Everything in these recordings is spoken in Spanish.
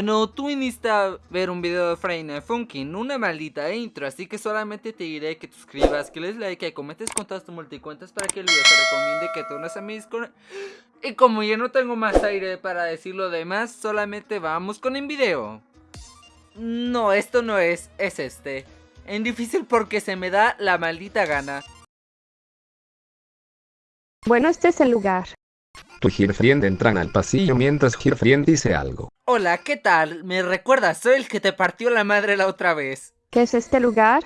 Bueno, tú viniste ver un video de Freina Funkin, una maldita intro, así que solamente te diré que te suscribas, que les like, que comentes con todas tus multicuentas para que el video te recomiende que te unas a mis con... Y como ya no tengo más aire para decir lo demás, solamente vamos con el video. No, esto no es, es este. En difícil porque se me da la maldita gana. Bueno, este es el lugar. Tu Girfriend entran al pasillo mientras Girfriend dice algo. Hola, ¿qué tal? ¿Me recuerdas? Soy el que te partió la madre la otra vez. ¿Qué es este lugar?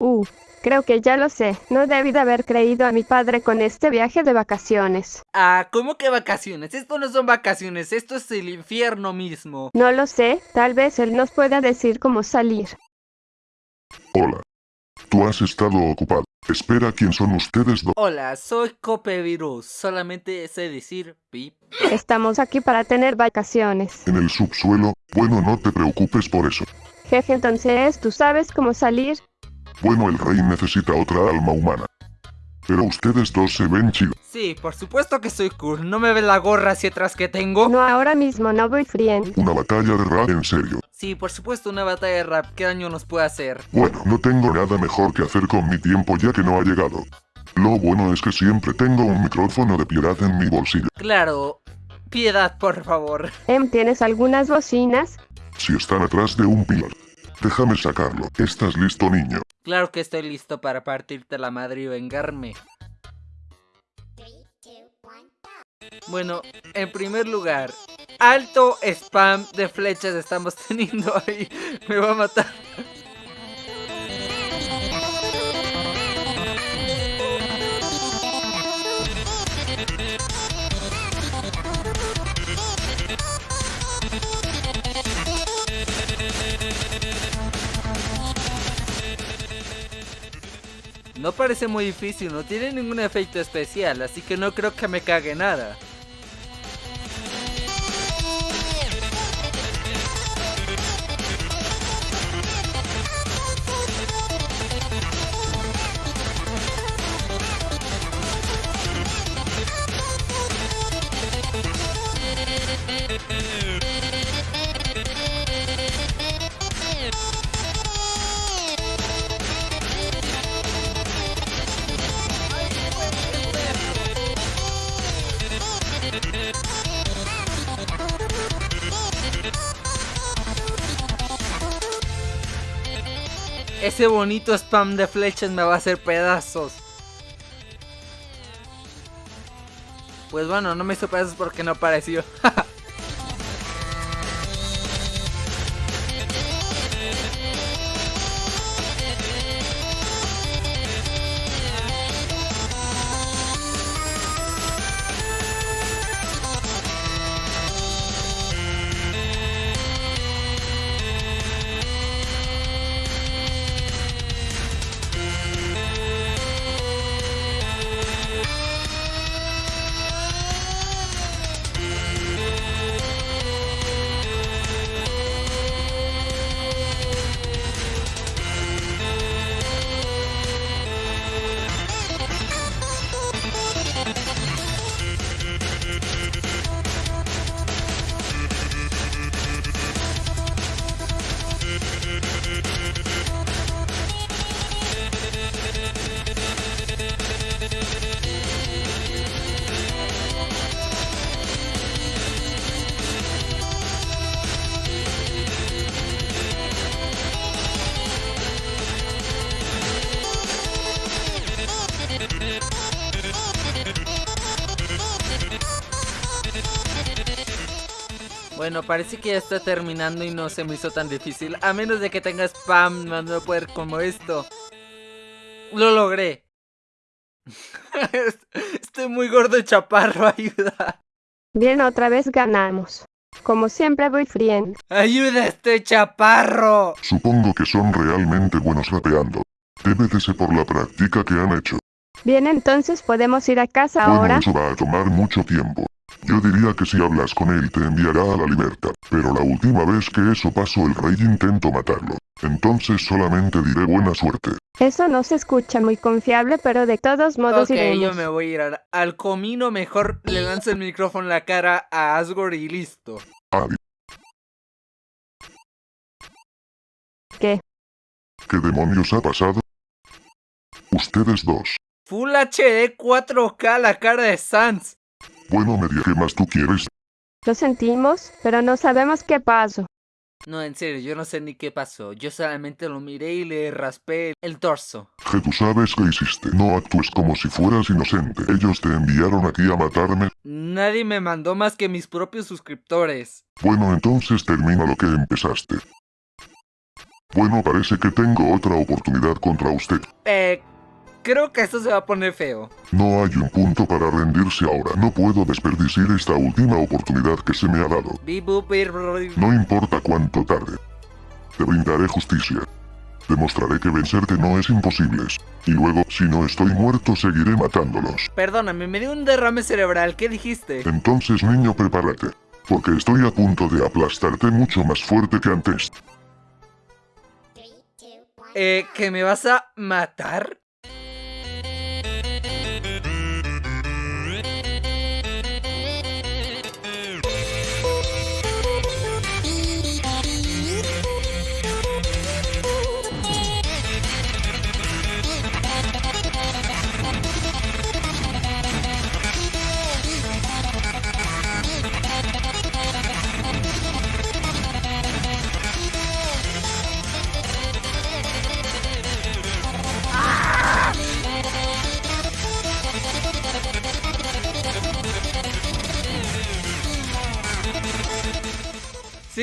Uh, creo que ya lo sé. No debí de haber creído a mi padre con este viaje de vacaciones. Ah, ¿cómo que vacaciones? Esto no son vacaciones, esto es el infierno mismo. No lo sé, tal vez él nos pueda decir cómo salir. Hola. Tú has estado ocupado. Espera, ¿quién son ustedes dos? Hola, soy Cope Virus. Solamente sé decir pip. Estamos aquí para tener vacaciones. En el subsuelo. Bueno, no te preocupes por eso. Jefe, entonces, ¿tú sabes cómo salir? Bueno, el rey necesita otra alma humana. Pero ustedes dos se ven chidos. Sí, por supuesto que soy cool. ¿No me ves la gorra hacia atrás que tengo? No ahora mismo, no voy friend. Una batalla de rap en serio. Sí, por supuesto, una batalla de rap. ¿Qué daño nos puede hacer? Bueno, no tengo nada mejor que hacer con mi tiempo ya que no ha llegado. Lo bueno es que siempre tengo un micrófono de piedad en mi bolsillo. Claro. Piedad, por favor. Em, ¿tienes algunas bocinas? Si están atrás de un pilar. Déjame sacarlo. ¿Estás listo, niño? Claro que estoy listo para partirte la madre y vengarme. Bueno, en primer lugar, alto spam de flechas estamos teniendo ahí. Me va a matar. No parece muy difícil, no tiene ningún efecto especial, así que no creo que me cague nada. Ese bonito spam de flechas me va a hacer pedazos. Pues bueno, no me hizo pedazos porque no apareció. Bueno, parece que ya está terminando y no se me hizo tan difícil. A menos de que tenga spam, no voy a poder como esto. Lo logré. Estoy muy gordo y chaparro, ayuda. Bien, otra vez ganamos. Como siempre voy friend. ¡Ayuda, estoy chaparro! Supongo que son realmente buenos rapeando. Debe de ser por la práctica que han hecho. Bien, entonces podemos ir a casa Bueno, ahora. eso va a tomar mucho tiempo. Yo diría que si hablas con él te enviará a la libertad. Pero la última vez que eso pasó el rey intentó matarlo. Entonces solamente diré buena suerte. Eso no se escucha muy confiable, pero de todos modos Ok, iremos. yo me voy a ir al, al comino. Mejor le lanzo el micrófono en la cara a Asgore y listo. Adiós. ¿Qué? ¿Qué demonios ha pasado? Ustedes dos. Full HD 4K la cara de Sans. Bueno, media, ¿qué más tú quieres? Lo sentimos, pero no sabemos qué pasó. No, en serio, yo no sé ni qué pasó. Yo solamente lo miré y le raspé el torso. Que tú sabes qué hiciste. No actúes como si fueras inocente. Ellos te enviaron aquí a matarme. Nadie me mandó más que mis propios suscriptores. Bueno, entonces termina lo que empezaste. Bueno, parece que tengo otra oportunidad contra usted. Eh, creo que esto se va a poner feo. No hay un punto para rendirse ahora. No puedo desperdiciar esta última oportunidad que se me ha dado. No importa cuánto tarde. Te brindaré justicia. Demostraré que vencerte no es imposible. Y luego, si no estoy muerto, seguiré matándolos. Perdóname, me dio un derrame cerebral. ¿Qué dijiste? Entonces, niño, prepárate. Porque estoy a punto de aplastarte mucho más fuerte que antes. Eh, ¿que me vas a matar?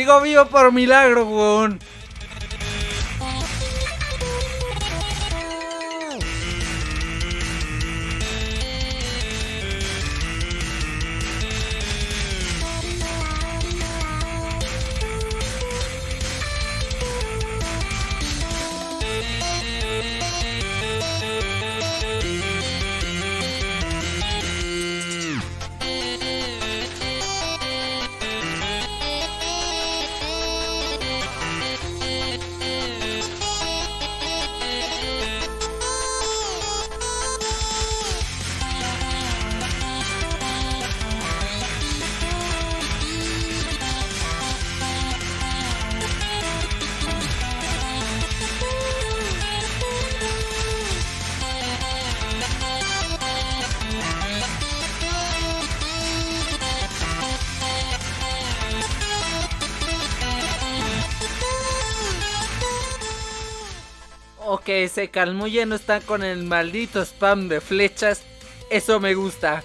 Sigo vivo por milagro, weón. Ok, se calmó ya no está con el maldito spam de flechas. Eso me gusta.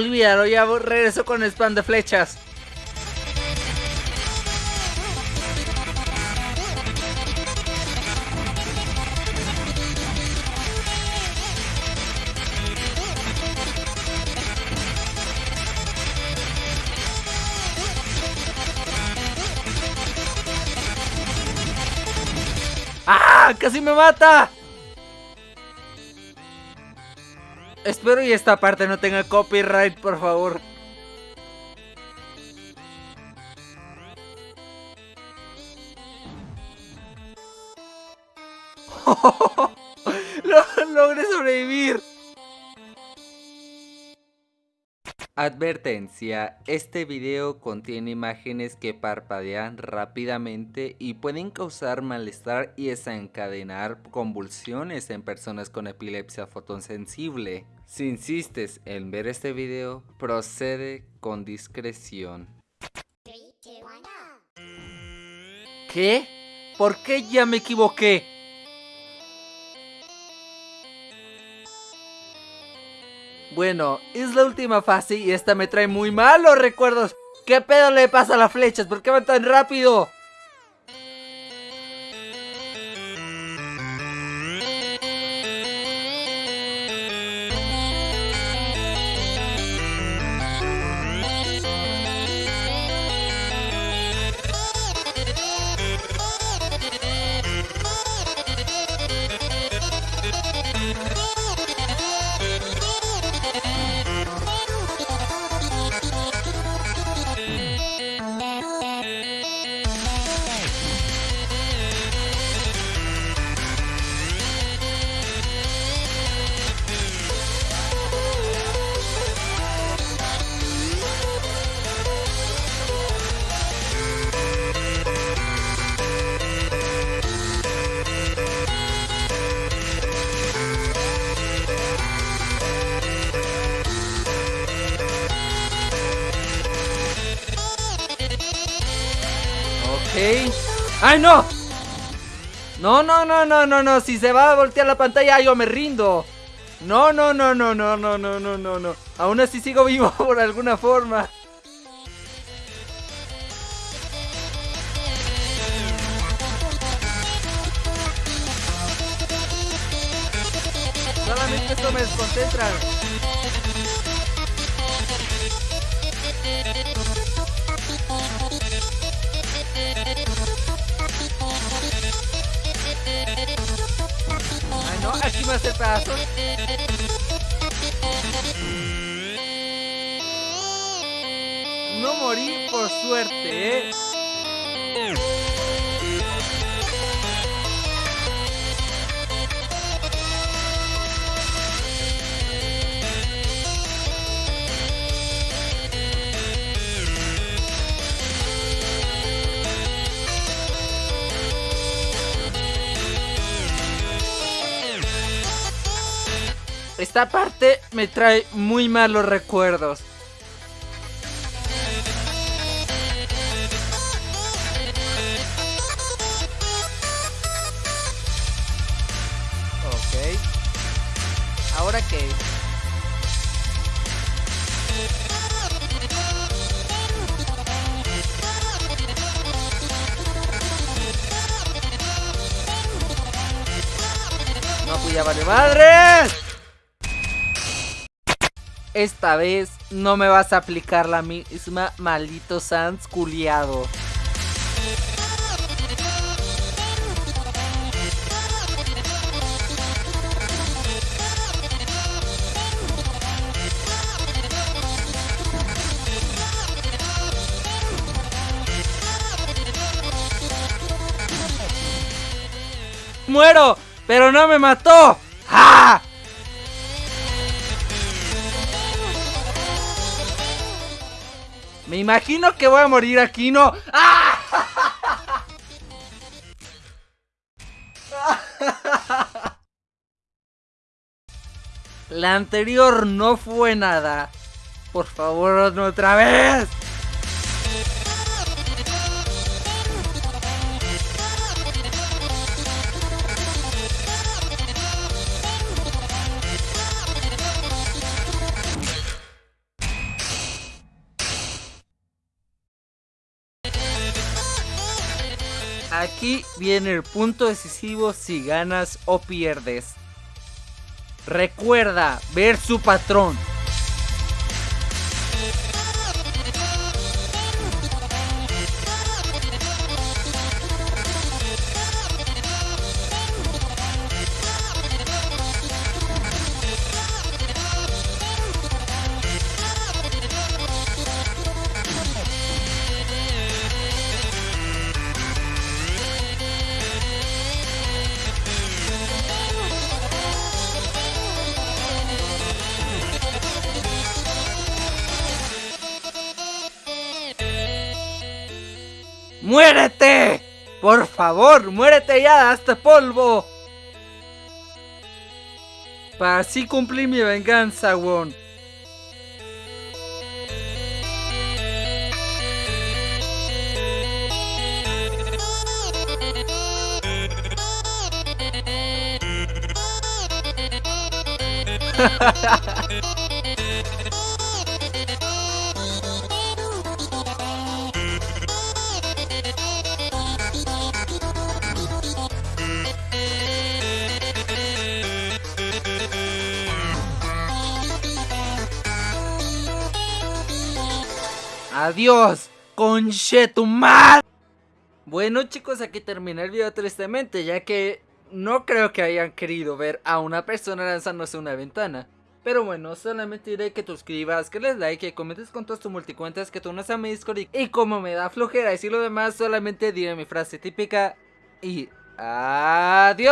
Olvídalo, ya regreso con spam de flechas. ¡Ah! ¡Casi me mata! Espero y esta parte no tenga copyright, por favor. Lo- Logré sobrevivir. Advertencia, este video contiene imágenes que parpadean rápidamente y pueden causar malestar y desencadenar convulsiones en personas con epilepsia fotosensible. Si insistes en ver este video, procede con discreción. ¿Qué? ¿Por qué ya me equivoqué? Bueno, es la última fase y esta me trae muy malos recuerdos. ¿Qué pedo le pasa a las flechas? ¿Por qué van tan rápido? ¡Ay, no! No, no, no, no, no, no. Si se va a voltear la pantalla, yo me rindo. No, no, no, no, no, no, no, no, no, no. Aún así sigo vivo por alguna forma. Solamente esto me desconcentra. Aquí me hace pedazos. No morí por suerte, eh. Esta parte me trae muy malos recuerdos. Ok. ¿Ahora qué? No, pues ya vale madres. Esta vez no me vas a aplicar la misma maldito Sans culiado. ¡Muero! ¡Pero no me mató! Me imagino que voy a morir aquí, ¿no? ¡Ah! La anterior no fue nada. Por favor, otra vez. Aquí viene el punto decisivo si ganas o pierdes. Recuerda ver su patrón. ¡Muérete! Por favor, muérete ya, hasta polvo. Para así cumplir mi venganza, Won. Adiós, conchetumar. Bueno chicos, aquí termina el video tristemente, ya que no creo que hayan querido ver a una persona lanzándose una ventana. Pero bueno, solamente diré que te suscribas, que les like, que comentes con todas tus multicuentas, que tú no a mi Discord y, y como me da flojera decir lo demás, solamente diré mi frase típica y adiós.